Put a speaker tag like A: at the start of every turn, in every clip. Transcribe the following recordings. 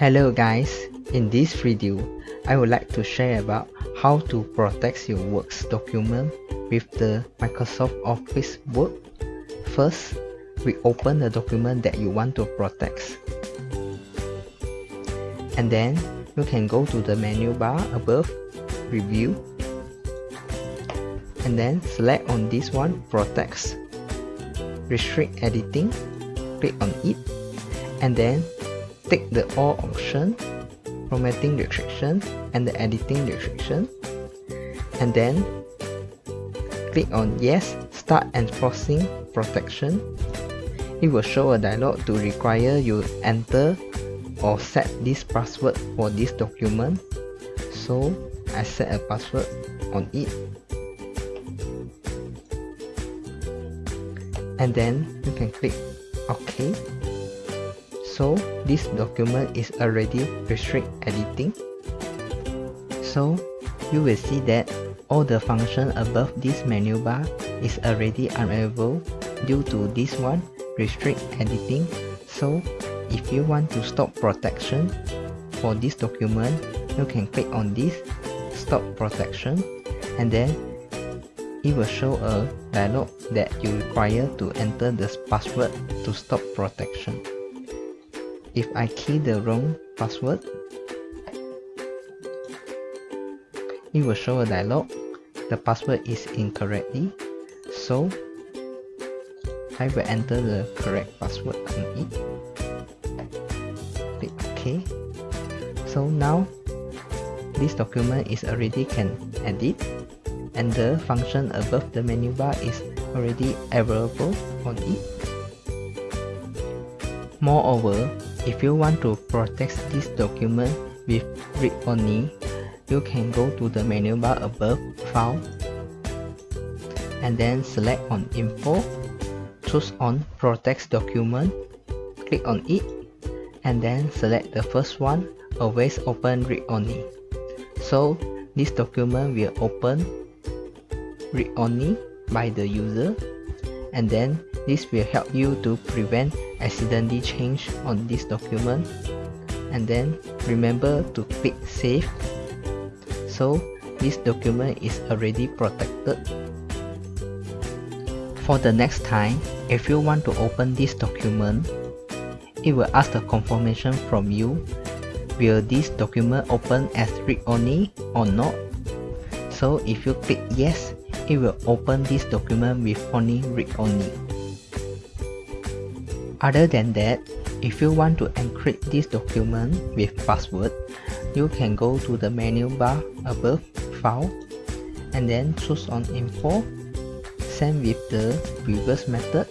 A: Hello guys, in this video, I would like to share about how to protect your works document with the Microsoft Office Word. First, we open the document that you want to protect. And then, you can go to the menu bar above, Review. And then select on this one, Protect. Restrict Editing, click on it. And then Take the all option, formatting restriction and the editing restriction. And then click on yes start enforcing protection. It will show a dialog to require you enter or set this password for this document. So I set a password on it. And then you can click OK so this document is already restrict editing. So you will see that all the function above this menu bar is already unavailable due to this one restrict editing. So if you want to stop protection for this document you can click on this stop protection and then it will show a dialog that you require to enter the password to stop protection if I key the wrong password, it will show a dialog. The password is incorrectly, so I will enter the correct password on it. Click OK. So now this document is already can edit and the function above the menu bar is already available on it. Moreover, if you want to protect this document with read-only, you can go to the menu bar above File and then select on Info, choose on Protect Document, click on it and then select the first one, Always Open Read-Only. So this document will open read-only by the user and then this will help you to prevent accidentally change on this document. And then remember to click save. So this document is already protected. For the next time if you want to open this document it will ask the confirmation from you. Will this document open as read-only or not? So if you click yes it will open this document with only read-only other than that, if you want to encrypt this document with password, you can go to the menu bar above File and then choose on Info, same with the previous method,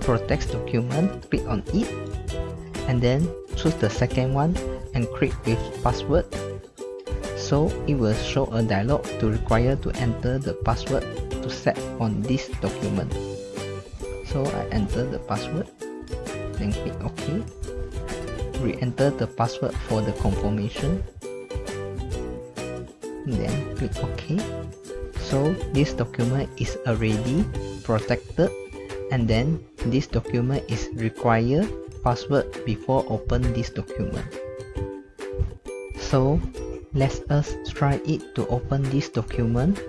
A: Protect document, click on it, and then choose the second one, Encrypt with password. So it will show a dialog to require to enter the password to set on this document. So I enter the password then click OK. Re-enter the password for the confirmation. Then click OK. So this document is already protected and then this document is required password before open this document. So let us try it to open this document.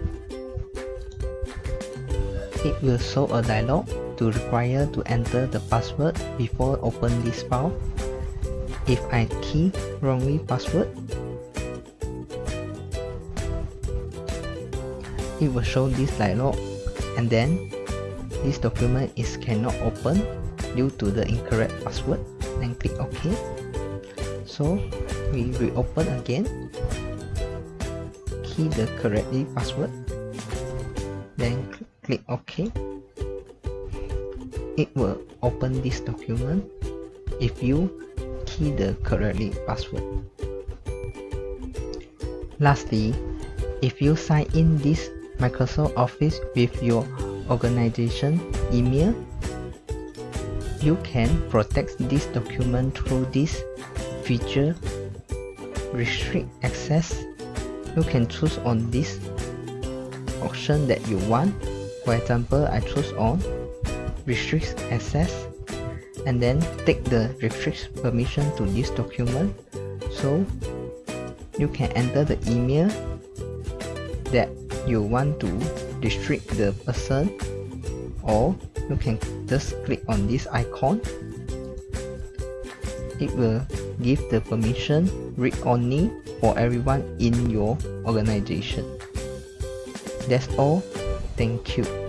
A: It will show a dialog to require to enter the password before open this file. If I key wrongly password, it will show this dialog and then this document is cannot open due to the incorrect password then click OK so we reopen again key the correctly password then click OK it will open this document if you key the correctly password. Lastly, if you sign in this Microsoft Office with your organization email, you can protect this document through this feature restrict access. You can choose on this option that you want. For example, I choose on restricts access and then take the restrict permission to this document so you can enter the email that you want to restrict the person or you can just click on this icon it will give the permission read only for everyone in your organization. That's all. Thank you